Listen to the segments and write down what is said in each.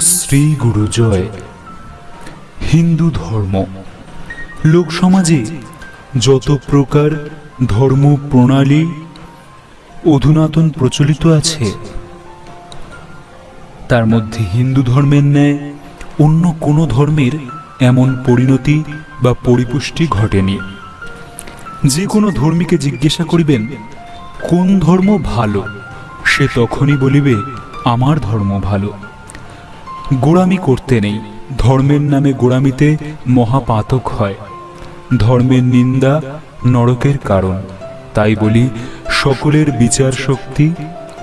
শ্রী গুরু জয়। হিন্দু ধর্ম। লোক সমাজে যত প্রকার ধর্ম প্রণালী অধুনাতন প্রচলিত আছে, তার মধ্যে হিন্দু ধর্মের ন্যায় অন্য কোনো ধর্মের এমন পরিণতি বা পরিপুষ্টি ঘটেনি। যে কোনো ধর্মীকে জিজ্ঞাসা করিবেন, কোন ধর্ম ভালো? সে তখনই বলিবে, আমার ধর্ম ভালো। গোড়ামি করতে নেই। ধর্মের নামে গোড়ামিতে মহাপাতক হয়। ধর্মের নিন্দা নরকের কারণ। তাই বলি, সকলের বিচার শক্তি,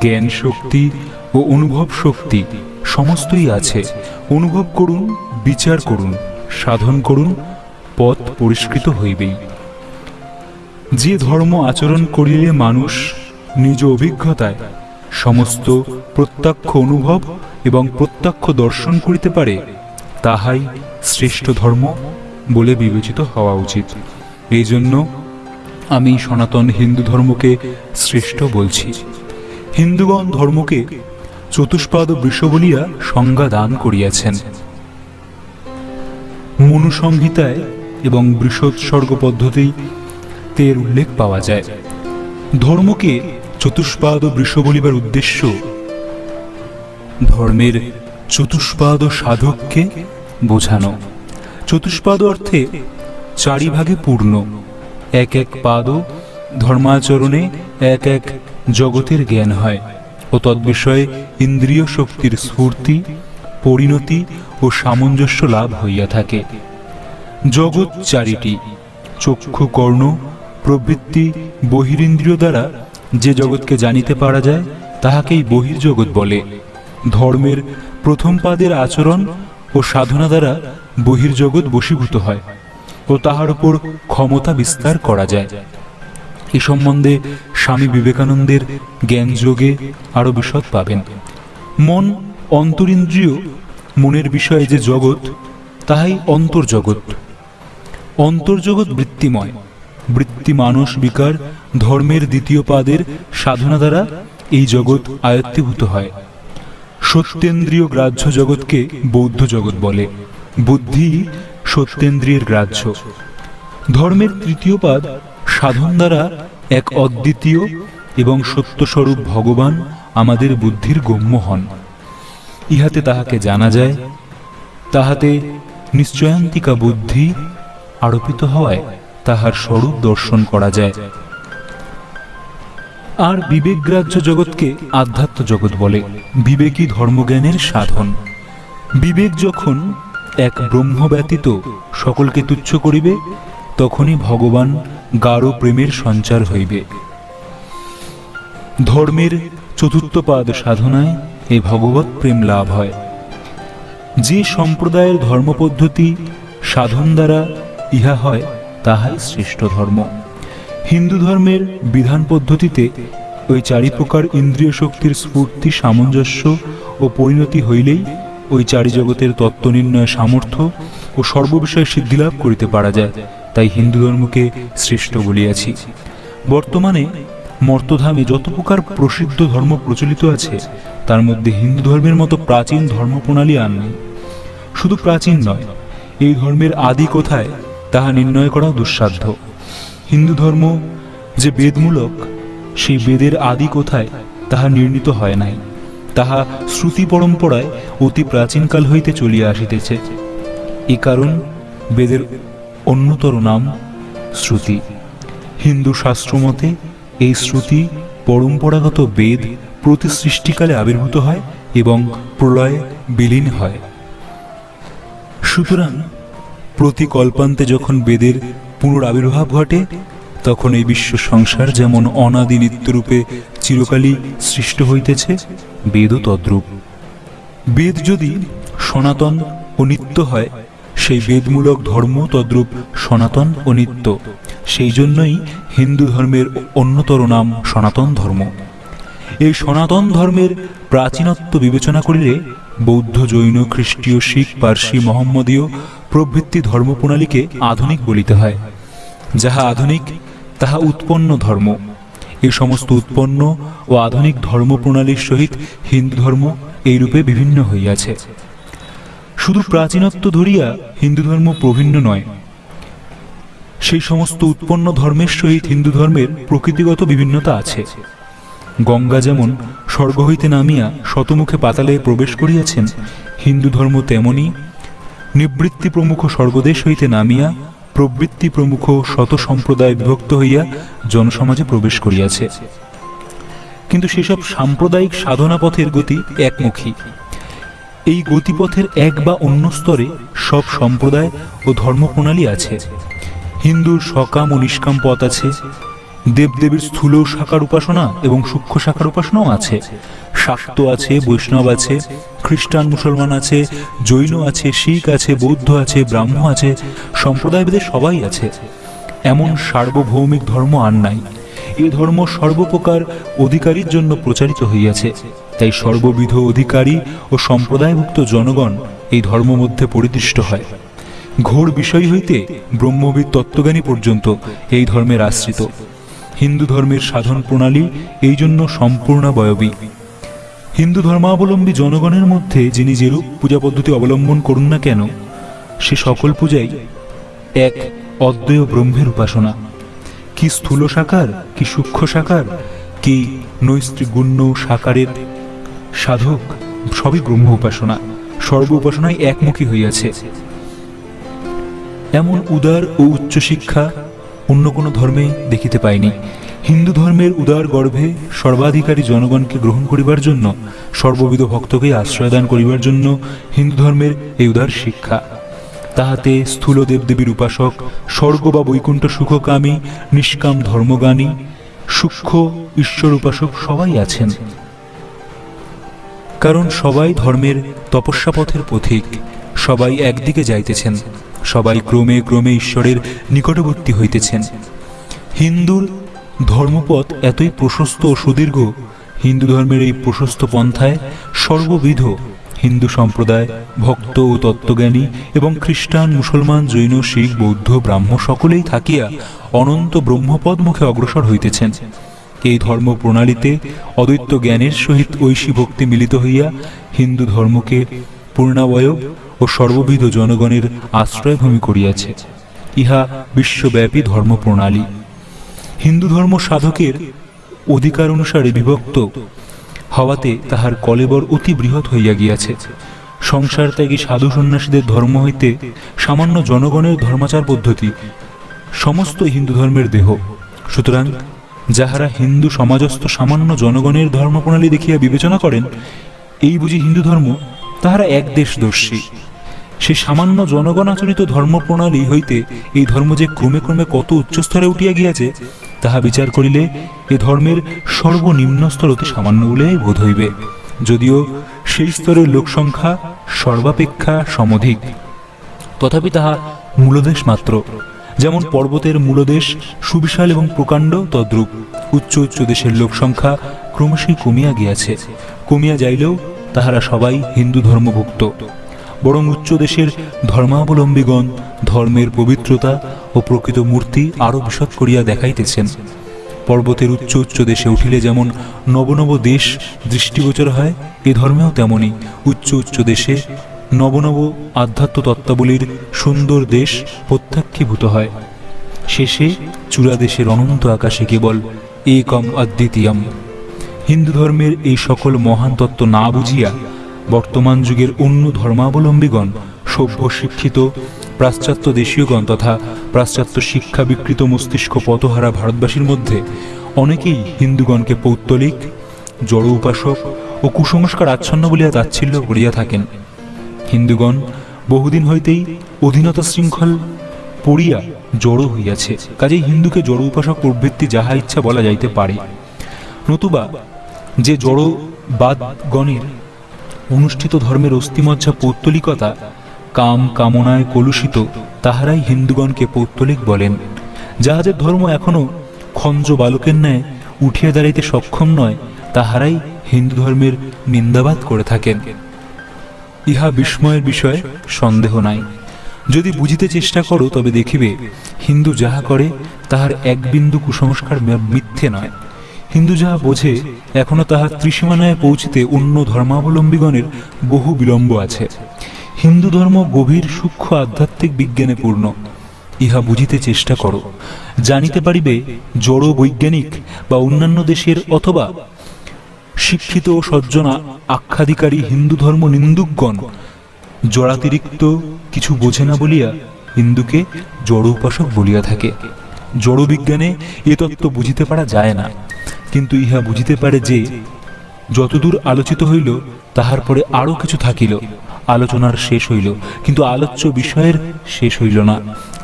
জ্ঞান শক্তি ও অনুভব শক্তি সমস্তই আছে। অনুভব করুন, বিচার করুন, সাধন করুন, পথ পরিষ্কৃত হইবেই। যে ধর্ম আচরণ করিলে মানুষ নিজ অভিজ্ঞতায় সমস্ত প্রত্যক্ষ অনুভব এবং প্রত্যক্ষ দর্শন করিতে পারে, তাহাই শ্রেষ্ঠ ধর্ম বলে বিবেচিত হওয়া উচিত। এই জন্য আমি সনাতন হিন্দু ধর্মকে শ্রেষ্ঠ বলছি। হিন্দুগণ ধর্মকে চতুষ্পাদ বৃষ বলিয়া সংজ্ঞা দান করিয়াছেন। মনুসংহিতায় এবং বৃষোৎসর্গ পদ্ধতি তের উল্লেখ পাওয়া যায়। ধর্মকে চতুষ্পাদ বৃষ বলিবার উদ্দেশ্য ধর্মের চতুষ্পাদ সাধককে বোঝানো। চতুষ্পাদ অর্থে চারি ভাগে পূর্ণ। এক এক পাদ ধর্মাচরণে এক এক জগতের জ্ঞান হয় ও তদ্বিষয়ে ইন্দ্রিয় শক্তির স্ফূর্তি, পরিণতি ও সামঞ্জস্য লাভ হইয়া থাকে। জগৎ চারিটি, চক্ষু কর্ণ, প্রবৃত্তি, বহিরিন্দ্রিয় দ্বারা যে জগৎকে জানিতে পারা যায়, তাহাকেই বহির্জগৎ বলে। ধর্মের প্রথম পাদের আচরণ ও সাধনা দ্বারা বহির্জগৎ বশীভূত হয় ও তাহার উপর ক্ষমতা বিস্তার করা যায়। এ সম্বন্ধে স্বামী বিবেকানন্দের জ্ঞান যোগে আরও বিশদ পাবেন। মন অন্তরিন্দ্রিয়, মনের বিষয়ে যে জগৎ, তাহাই অন্তর্জগৎ। অন্তর্জগৎ বৃত্তিময় বৃত্তি মানস বিকার ধর্মের দ্বিতীয় পাদের সাধনা দ্বারা এই জগৎ আয়ত্তীভূত হয়। সত্যেন্দ্রিয় গ্রাহ্য জগৎকে বৌদ্ধ জগৎ বলে। বুদ্ধি সত্যেন্দ্রিয়ের গ্রাহ্য। ধর্মের তৃতীয় পাদ, সাধন দ্বারা এক অদ্বিতীয় এবং সত্যস্বরূপ ভগবান আমাদের বুদ্ধির গম্য হন। ইহাতে তাহাকে জানা যায়, তাহাতে নিশ্চয়ান্তিকা বুদ্ধি আরোপিত হওয়ায় তাহার স্বরূপ দর্শন করা যায়। আর বিবেকগ্রাহ্য জগৎকে আধ্যাত্ম জগৎ বলে, বিবেকী ধর্মজ্ঞানের সাধন। বিবেক যখন এক ব্রহ্ম ব্যতীত সকলকে তুচ্ছ করিবে, তখনই ভগবান গাঢ় প্রেমের সঞ্চার হইবে। ধর্মের চতুর্থ পাদ সাধনায় এ ভগবত প্রেম লাভ হয়। যে সম্প্রদায়ের ধর্মপদ্ধতি সাধন দ্বারা ইহা হয়, তাহাই শ্রেষ্ঠ ধর্ম। হিন্দু ধর্মের বিধান পদ্ধতিতে ওই চারি প্রকার ইন্দ্রিয় শক্তির স্ফূর্তি, সামঞ্জস্য ও পরিণতি হইলেই ওই চারি জগতের তত্ত্ব নির্ণয় সামর্থ্য ও সর্ববিষয়ে সিদ্ধিলাভ করিতে পারা যায়। তাই হিন্দু ধর্মকে শ্রেষ্ঠ বলিয়াছি। বর্তমানে মর্তধামে যত প্রকার প্রসিদ্ধ ধর্ম প্রচলিত আছে, তার মধ্যে হিন্দু ধর্মের মতো প্রাচীন ধর্ম প্রণালী আর নেই। শুধু প্রাচীন নয়, এই ধর্মের আদি কোথায়, তাহা নির্ণয় করাও দুঃসাধ্য। হিন্দু ধর্ম যে বেদমূলক, সেই বেদের আদি কোথায় তাহা নির্ণীত হয় নাই। তাহা শ্রুতি পরম্পরায় অতি প্রাচীনকাল হইতে চলিয়া আসিতেছে। এ কারণ বেদের অন্যতর নাম শ্রুতি। হিন্দু শাস্ত্রমতে এই শ্রুতি পরম্পরাগত বেদ প্রতি সৃষ্টিকালে আবির্ভূত হয় এবং প্রলয়ে বিলীন হয়। সুতরাং প্রতি কল্পান্তে যখন বেদের পুনরাবির্ভাব ঘটে, তখন এই বিশ্ব সংসার যেমন অনাদি নিত্যরূপে চিরকালই সৃষ্ট হইতেছে, বেদও তদ্রূপ। বেদ যদি সনাতন ও নিত্য হয়, সেই বেদমূলক ধর্ম তদ্রূপ সনাতন ও নিত্য। সেই জন্যই হিন্দু ধর্মের অন্যতর নাম সনাতন ধর্ম। এই সনাতন ধর্মের প্রাচীনত্ব বিবেচনা করিলে বৌদ্ধ, জৈন, খ্রিস্টীয়, শিখ, পার্সি, মোহাম্মদীয় প্রভৃতি ধর্মপ্রণালীকে আধুনিক বলিতে হয়। যাহা আধুনিক, তাহা উৎপন্ন ধর্ম। এই সমস্ত উৎপন্ন ও আধুনিক ধর্মপ্রণালীর সহিত হিন্দু ধর্ম এইরূপে বিভিন্ন হইয়াছে। শুধু প্রাচীনত্ব ধরিয়া হিন্দু ধর্ম প্রভিন্ন নয়, সেই সমস্ত উৎপন্ন ধর্মের সহিত হিন্দু ধর্মের প্রকৃতিগত বিভিন্নতা আছে। গঙ্গা যেমন স্বর্গ হইতে নামিয়া শতমুখে পাতালে প্রবেশ করিয়াছেন, হিন্দু ধর্ম তেমনি নিবৃত্তি প্রমুখ স্বর্গদেশ হইতে নামিয়া প্রবৃত্তি প্রমুখ শত সম্প্রদায় বিভক্ত হইয়া জনসমাজে প্রবেশ করিয়াছে। কিন্তু সেসব সাম্প্রদায়িক সাধনা পথের গতি একমুখী। এই গতিপথের এক বা অন্য স্তরে সব সম্প্রদায় ও ধর্মপ্রণালী আছে। হিন্দুর সকাম ও নিষ্কাম পথ আছে, দেবদেবীর স্থূল শাখার উপাসনা এবং সূক্ষ্ম শাখার উপাসনাও আছে। শাক্ত আছে, বৈষ্ণব আছে, খ্রিস্টান মুসলমান আছে, জৈন আছে, শিখ আছে, বৌদ্ধ আছে, ব্রাহ্ম আছে সম্প্রদায়ভেদে সবাই আছে। এমন সার্বভৌমিক ধর্ম আর নাই। এ ধর্ম সর্বপ্রকার অধিকারীর জন্য প্রচারিত হইয়াছে। তাই সর্ববিধ অধিকারী ও সম্প্রদায়ভুক্ত জনগণ এই ধর্ম মধ্যে পরিদৃষ্ট হয়। ঘোর বিষয় হইতে ব্রহ্মবিদ তত্ত্বজ্ঞানী পর্যন্ত এই ধর্মের আশ্রিত। হিন্দু ধর্মের সাধন প্রণালী এই জন্য সম্পূর্ণাবয়বী। হিন্দু ধর্মাবলম্বী জনগণের মধ্যে যিনি যেরূপ পূজা পদ্ধতি অবলম্বন করুন না কেন, সে সকল পূজাই এক অদ্বয় ব্রহ্মের উপাসনা। কি স্থূল সাকার, কি সূক্ষ্ম সাকার, কি নৈস্ত্রিগুণ্য সাকারের সাধক, সবই ব্রহ্ম উপাসনা, সর্ব উপাসনায় একমুখী হইয়াছে। এমন উদার ও উচ্চশিক্ষা অন্য কোনো ধর্মে দেখিতে পাইনি। হিন্দু ধর্মের উদার গর্ভে সর্বাধিকারী জনগণকে গ্রহণ করিবার জন্য, সর্ববিধ ভক্তকে আশ্রয়দান করিবার জন্য হিন্দু ধর্মের এই উদার শিক্ষা। তাহাতে স্থূল দেবদেবীর উপাসক, স্বর্গ বা বৈকুণ্ঠ সুখকামী, নিষ্কাম ধর্মগানী সূক্ষ্ম ঈশ্বর উপাসক সবাই আছেন। কারণ সবাই ধর্মের তপস্যা পথের পথিক, সবাই একদিকে যাইতেছেন, সবাই ক্রমে ক্রমে ঈশ্বরের নিকটবর্তী হইতেছেন। হিন্দুর ধর্মপথ এতই প্রশস্ত ও সুদীর্ঘ, হিন্দু ধর্মের এই প্রশস্ত পন্থায় সর্ববিধ হিন্দু সম্প্রদায়, ভক্ত ও তত্ত্বজ্ঞানী এবং খ্রিস্টান, মুসলমান, জৈন, শিখ, বৌদ্ধ, ব্রাহ্ম সকলেই থাকিয়া অনন্ত ব্রহ্মপদ মুখে অগ্রসর হইতেছেন। এই ধর্ম প্রণালীতে অদ্বৈত জ্ঞানের সহিত ঐশী ভক্তি মিলিত হইয়া হিন্দু ধর্মকে পূর্ণাবয়ব ও সর্ববিধ জনগণের আশ্রয়ভূমি করিয়াছে। ইহা বিশ্বব্যাপী ধর্ম প্রণালী হিন্দু ধর্ম সাধকের অধিকার অনুসারে বিভক্ত হওয়াতে তাহার কলেবর অতি বৃহৎ হইয়া গিয়াছে। সংসার ত্যাগী সাধু সন্ন্যাসীদের ধর্ম হইতে সামান্য জনগণের ধর্মাচার পদ্ধতি সমস্ত হিন্দু ধর্মের দেহ। সুতরাং যাহারা হিন্দু সমাজস্থ সামান্য জনগণের ধর্মপ্রণালী দেখিয়া বিবেচনা করেন, এই বুঝি হিন্দু ধর্ম তাহারা এক দেশদর্শী। সে সামান্য জনগণ আচরিত ধর্মপ্রণালী হইতে এই ধর্ম যে ক্রমে ক্রমে কত উচ্চস্তরে উঠিয়া গিয়াছে, তাহা বিচার করিলে এ ধর্মের সর্বনিম্ন স্তর অতি সামান্য বলেই বোধ হইবে। যদিও সেই স্তরের লোকসংখ্যা সর্বাপেক্ষা সমধিক, তথাপি তাহা মূলদেশ মাত্র। যেমন পর্বতের মূলদেশ সুবিশাল এবং প্রকাণ্ড তদ্রূপ, উচ্চ উচ্চ দেশের লোকসংখ্যা ক্রমশই কমিয়া গিয়াছে। কমিয়া যাইলেও তাহারা সবাই হিন্দু ধর্মভুক্ত। বরং উচ্চ দেশের ধর্মাবলম্বীগণ ধর্মের পবিত্রতা ও প্রকৃত মূর্তি আরও বিশদ করিয়া দেখাইতেছেন। পর্বতের উচ্চ উচ্চ দেশে উঠিলে যেমন নবনব দেশ দৃষ্টিগোচর হয়, এ ধর্মেও তেমনি। উচ্চ উচ্চ দেশে নবনব আধ্যাত্ম তত্ত্বাবলীর সুন্দর দেশ প্রত্যাক্ষীভূত হয়। শেষে চূড়া দেশের অনন্ত আকাশে কেবল একম অদ্বিতীয়ম হিন্দু ধর্মের এই সকল মহান তত্ত্ব না বুঝিয়া বর্তমান যুগের অন্য ধর্মাবলম্বীগণ সভ্য শিক্ষিত পাশ্চাত্য দেশীয়গণ তথা পাশ্চাত্য শিক্ষা বিকৃত মস্তিষ্ক পথহারা ভারতবাসীর মধ্যে অনেকেই হিন্দুগণকে পৌত্তলিক জড় উপাসক ও কুসংস্কার আচ্ছন্ন বলিয়া তাচ্ছিল্য করিয়া থাকেন। হিন্দুগণ বহুদিন হইতেই অধীনতা শৃঙ্খল পড়িয়া জড়ো হইয়াছে। কাজেই হিন্দুকে জড় উপাসক প্রবৃত্তি যাহা ইচ্ছা বলা যাইতে পারে। নতুবা যে জড়বাদগণের অনুষ্ঠিত ধর্মের অস্থিমজ্জা পৌত্তলিকতা কাম কামনায় কলুষিত তাহারাই হিন্দুগণকে পৌত্তলিক বলেন। যাহাদের ধর্ম এখনও খঞ্জ বালকের ন্যায় উঠিয়া দাঁড়াইতে সক্ষম নয়, তাহারাই হিন্দু ধর্মের নিন্দাবাদ করে থাকেন। ইহা বিস্ময়ের বিষয়, সন্দেহ নাই। যদি বুঝিতে চেষ্টা করো, তবে দেখিবে হিন্দু যাহা করে, তাহার এক বিন্দু কুসংস্কার মিথ্যে নয়। হিন্দু যাহা বোঝে, এখনও তাহার ত্রিসীমানায় পৌঁছিতে অন্য ধর্মাবলম্বীগণের বহু বিলম্ব আছে। হিন্দু ধর্ম গভীর, সূক্ষ্ম আধ্যাত্মিক বিজ্ঞানে পূর্ণ। ইহা বুঝিতে চেষ্টা করো। জানিতে পারিবে, জড় বৈজ্ঞানিক বা অন্যান্য দেশের অথবা শিক্ষিত ও সজ্জনা আখ্যাধিকারী হিন্দু ধর্ম নিন্দুকগণ জড়াতিরিক্ত কিছু বোঝে না বলিয়া হিন্দুকে জড় উপাসক বলিয়া থাকে। জড় বিজ্ঞানে এ তত্ত্ব বুঝিতে পারা যায় না। কিন্তু ইহা বুঝিতে পারে যে, যতদূর আলোচিত হইল, তাহার পরে আরও কিছু থাকিল। আলোচনার শেষ হইল, কিন্তু আলোচ্য বিষয়ের শেষ হইল না।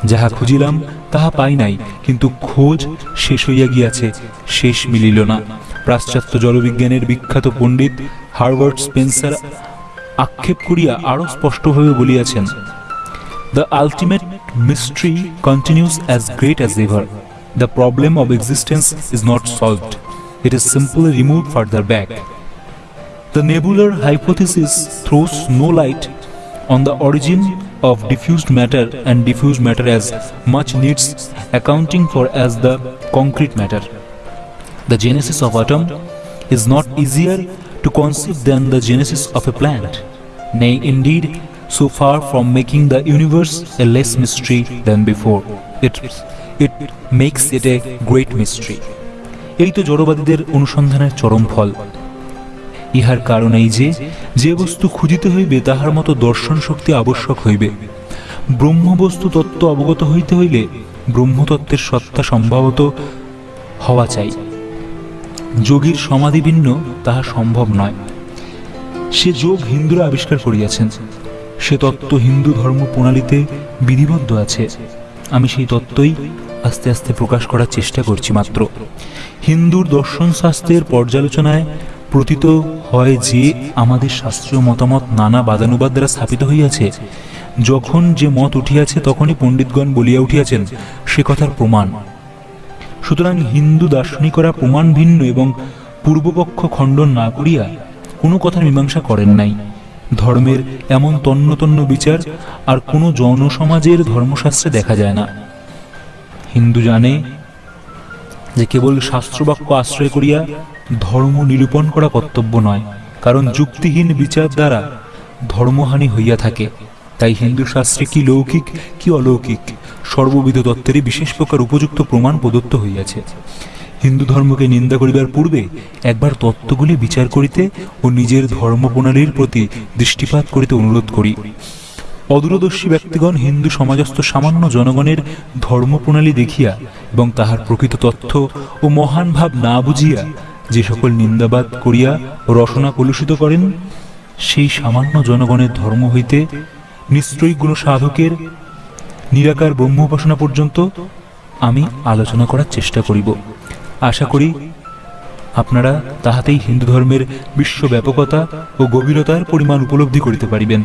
যাহা খুঁজিলাম, তাহা পাই নাই, কিন্তু খোঁজ শেষ হইয়া গিয়াছে, শেষ মিলিল না। পাশ্চাত্য জলবিজ্ঞানের বিখ্যাত পণ্ডিত হার্ভার্ড স্পেন্সার আক্ষেপ করিয়া আরও স্পষ্টভাবে বলিয়াছেন, the ultimate mystery continues as great as ever. The problem of existence is not solved, it is simply removed further back. The nebular hypothesis throws no light on the origin of diffused matter and diffuse matter as much needs accounting for as the concrete matter. The genesis of atom is not easier to conceive than the genesis of a plant. Nay, indeed, so far from making the universe a less mystery than before, it, it makes it a great mystery. এই তো জড়বাদীদের অনুসন্ধানের চরম ফল। ইহার কারণ এই যে যে বস্তু খুঁজিতে হইবে, তাহার মতো দর্শন শক্তি আবশ্যক হইবে। ব্রহ্মবস্তু তত্ত্ব অবগত হইতে হইলে ব্রহ্মতত্ত্বের সত্তা সম্ভবত হওয়া চাই। যোগীর সমাধি ভিন্ন তাহা সম্ভব নয়। সে যোগ হিন্দুরা আবিষ্কার করিয়াছেন। সে তত্ত্ব হিন্দু ধর্ম প্রণালীতে বিধিবদ্ধ আছে। আমি সেই তত্ত্বই আস্তে আস্তে প্রকাশ করার চেষ্টা করছি মাত্র। হিন্দুর দর্শন শাস্ত্রের পর্যালোচনায় প্রতীত হয় যে, আমাদের শাস্ত্রীয় মতামত নানা বাদানুবাদ দ্বারা স্থাপিত হইয়াছে। যখন যে মত উঠিয়াছে, তখনই পণ্ডিতগণ বলিয়া উঠিয়াছেন, সে কথার প্রমাণ। সুতরাং হিন্দু দার্শনিকরা প্রমাণ ভিন্ন এবং পূর্বপক্ষ খণ্ডন না করিয়া কোনো কথার মীমাংসা করেন নাই। ধর্মের এমন তন্ন তন্ন বিচার আর কোনো জনসমাজের ধর্মশাস্ত্রে দেখা যায় না। হিন্দু জানে যে কেবল শাস্ত্রবাক্য আশ্রয় করিয়া ধর্ম নিরূপণ করা কর্তব্য নয়, কারণ যুক্তিহীন বিচার দ্বারা ধর্মহানি হইয়া থাকে। তাই হিন্দু শাস্ত্রে কি লৌকিক, কি অলৌকিক, সর্ববিধ তত্ত্বেরই বিশেষ প্রকার উপযুক্ত প্রমাণ প্রদত্ত হইয়াছে। হিন্দু ধর্মকে নিন্দা করিবার পূর্বে একবার তত্ত্বগুলি বিচার করিতে ও নিজের ধর্ম প্রণালীর প্রতি দৃষ্টিপাত করিতে অনুরোধ করি। অদূরদর্শী ব্যক্তিগণ হিন্দু সমাজস্থ সামান্য জনগণের ধর্ম প্রণালী দেখিয়া এবং তাহার প্রকৃত তথ্য ও মহান ভাব না বুঝিয়া যে সকল নিন্দাবাদ করিয়া রসনা কলুষিত করেন, সেই সামান্য জনগণের ধর্ম হইতে নিশ্চয়ই গুণ সাধকের নিরাকার ব্রহ্ম উপাসনা পর্যন্ত আমি আলোচনা করার চেষ্টা করিব। আশা করি আপনারা তাহাতেই হিন্দু ধর্মের বিশ্বব্যাপকতা ও গভীরতার পরিমাণ উপলব্ধি করিতে পারিবেন।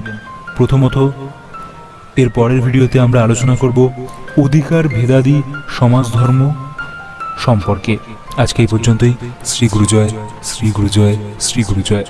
প্রথমত এর পরের ভিডিওতে আমরা আলোচনা করব অধিকার ভেদাদি সমাজ ধর্ম সম্পর্কে। আজকে এই পর্যন্তই। শ্রী গুরুজয় শ্রী গুরুজয় শ্রী গুরুজয়।